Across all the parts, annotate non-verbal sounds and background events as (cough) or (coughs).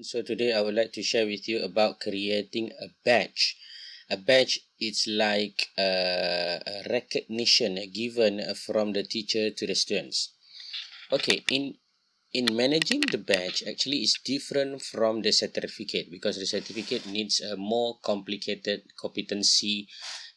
So today I would like to share with you about creating a badge. A badge is like a, a recognition given from the teacher to the students. Okay, in in managing the badge actually is different from the certificate because the certificate needs a more complicated competency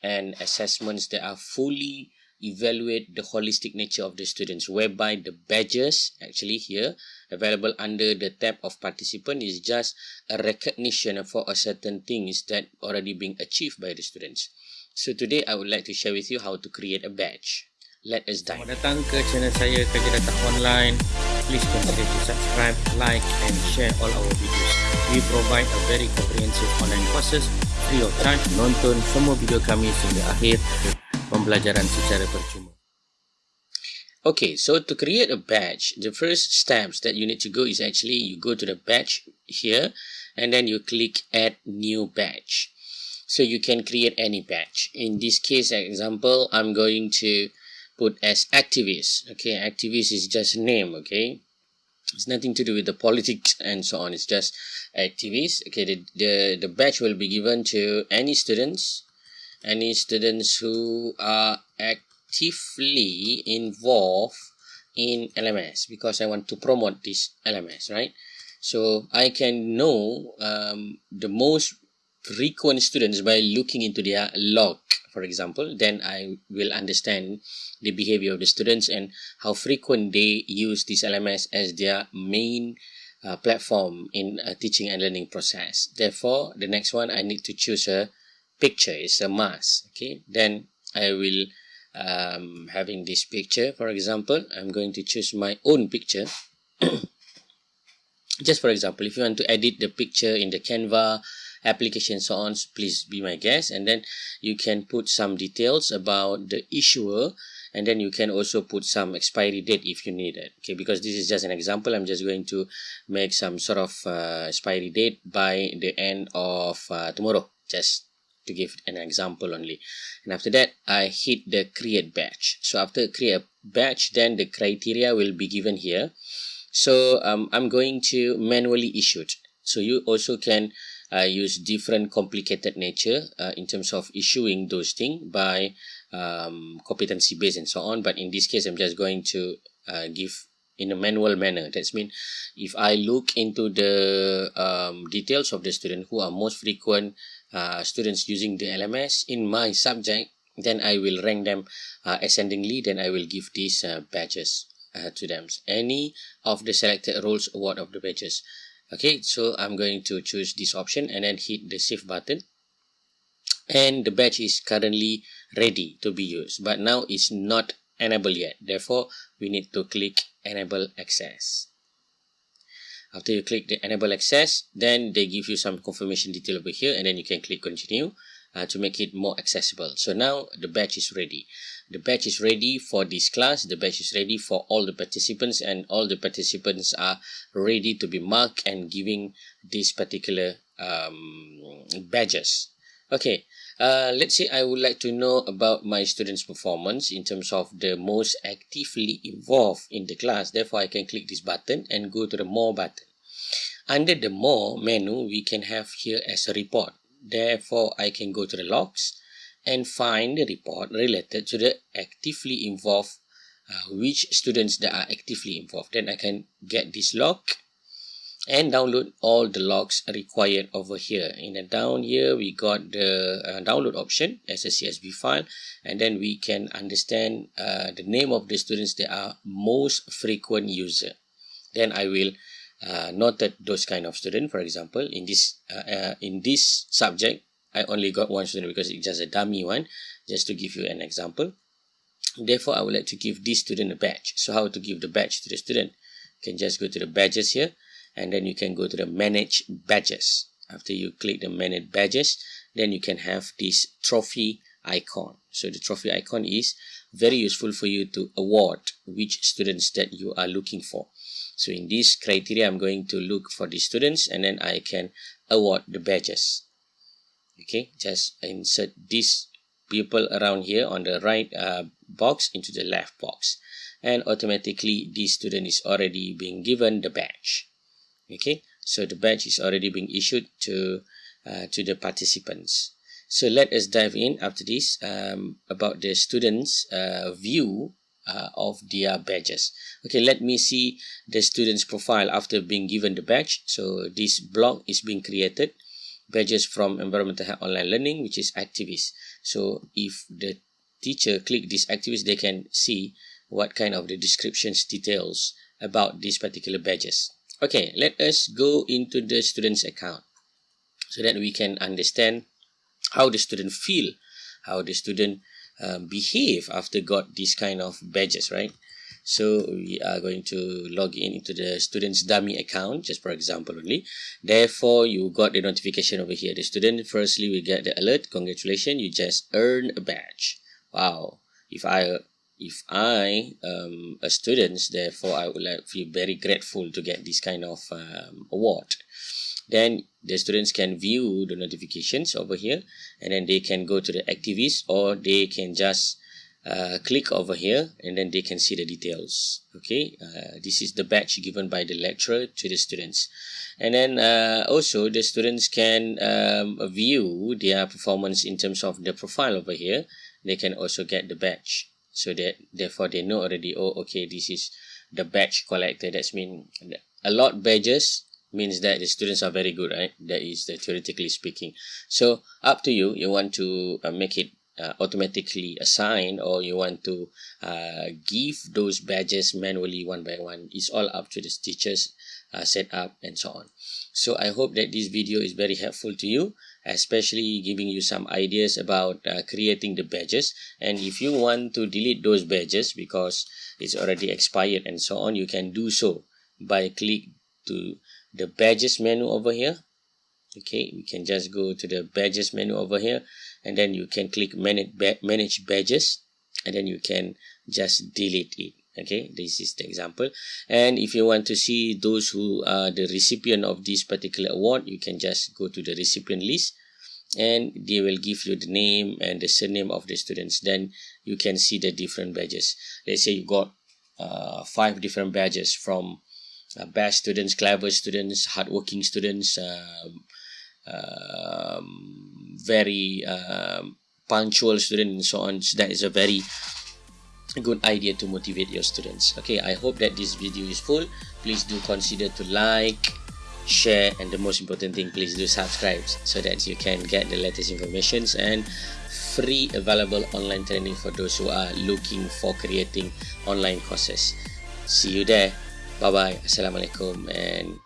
and assessments that are fully evaluate the holistic nature of the students whereby the badges actually here available under the tab of participant is just a recognition for a certain things that already being achieved by the students. So today i would like to share with you how to create a badge. Let us dive. Selamat datang ke channel saya kerja data online. Please consider to subscribe like and share all our videos. We provide a very comprehensive online courses free of charge. Nonton semua video kami sehingga akhir pembelajaran secara percuma. Okay, so to create a batch, the first steps that you need to go is actually you go to the batch here and then you click add new batch. So you can create any batch. In this case example, I'm going to put as activist. Okay, activist is just a name, okay? It's nothing to do with the (laughs) politics and so on. It's just activist. Okay, the, the, the badge will be given to any students any students who are actively involved in LMS because I want to promote this LMS, right? So I can know um, the most frequent students by looking into their log, for example, then I will understand the behavior of the students and how frequent they use this LMS as their main uh, platform in a teaching and learning process. Therefore, the next one I need to choose a picture is a mask okay? Then I will um, having this picture for example I'm going to choose my own picture. (coughs) Just for example if you want to edit the picture in the Canva application so on please be my guest. And then you can put some details about the issuer and then you can also put some expiry date if you need it okay? Because this is just an example. I'm just going to make some sort of uh, expiry date by the end of uh, tomorrow just to give an example only. And after that I hit the create batch. So after create a batch then the criteria will be given here. So um, I'm going to manually issue it. So you also can uh, use different complicated nature uh, in terms of issuing those things by um, competency based and so on. But in this case I'm just going to uh, give in a manual manner. That's mean if I look into the um, details of the student who are most frequent uh, students using the LMS in my subject then I will rank them uh, ascendingly then I will give these uh, badges uh, to them. Any of the selected roles award of the badges. Okay so I'm going to choose this option and then hit the save button. And the badge is currently ready to be used but now it's not enabled yet. Therefore we need to click enable access after you click the enable access then they give you some confirmation detail over here and then you can click continue uh, to make it more accessible. So now the batch is ready. The batch is ready for this class. The batch is ready for all the participants and all the participants are ready to be marked and giving these particular um, badges. Okay uh, let's say I would like to know about my students performance in terms of the most actively involved in the class. Therefore I can click this button and go to the more button. Under the more menu we can have here as a report. Therefore I can go to the logs and find the report related to the actively involved uh, which students that are actively involved. Then I can get this log and download all the logs required over here. In the down here we got the uh, download option as a csv file and then we can understand uh, the name of the students that are most frequent user. Then i will uh, noted those kind of student. For example in this uh, uh, in this subject i only got one student because it's just a dummy one just to give you an example. Therefore i would like to give this student a badge. So how to give the badge to the student? You can just go to the badges here and then you can go to the manage badges. After you click the manage badges then you can have this trophy icon. So the trophy icon is very useful for you to award which students that you are looking for. So in this criteria i'm going to look for the students and then i can award the badges. Okay just insert these people around here on the right uh, box into the left box. And automatically this student is already being given the badge okay so the badge is already being issued to uh, to the participants. So let us dive in after this um, about the students uh, view uh, of their badges. Okay let me see the students profile after being given the badge. So this block is being created badges from environmental health online learning which is activists. So if the teacher click this activists they can see what kind of the descriptions details about these particular badges okay let us go into the students account so that we can understand how the student feel how the student um, behave after got this kind of badges right? So we are going to log in into the student's dummy account just for example only. Therefore you got the notification over here. The student firstly we get the alert congratulations you just earned a badge. Wow. If i if i um a student therefore i would like feel very grateful to get this kind of um, award. Then the students can view the notifications over here and then they can go to the activities or they can just uh, click over here and then they can see the details. Okay? Uh, this is the badge given by the lecturer to the students. And then uh, also the students can um, view their performance in terms of the profile over here. They can also get the badge so that therefore they know already oh okay this is the badge collector. That's mean a lot badges means that the students are very good right? That is the theoretically speaking. So up to you. You want to uh, make it uh, automatically assigned or you want to uh, give those badges manually one by one. It's all up to the teachers uh, set up and so on. So i hope that this video is very helpful to you especially giving you some ideas about uh, creating the badges. And if you want to delete those badges because it's already expired and so on you can do so by click to the badges menu over here. Okay we can just go to the badges menu over here and then you can click manage, manage badges and then you can just delete it okay this is the example. And if you want to see those who are the recipient of this particular award you can just go to the recipient list and they will give you the name and the surname of the students. Then you can see the different badges. Let's say you got uh, five different badges from uh, best students, clever students, hardworking students, um, um, very um, punctual students and so on. So that is a very good idea to motivate your students. Okay, I hope that this video is full. Please do consider to like, share, and the most important thing, please do subscribe so that you can get the latest informations and free available online training for those who are looking for creating online courses. See you there. Bye bye. Assalamualaikum and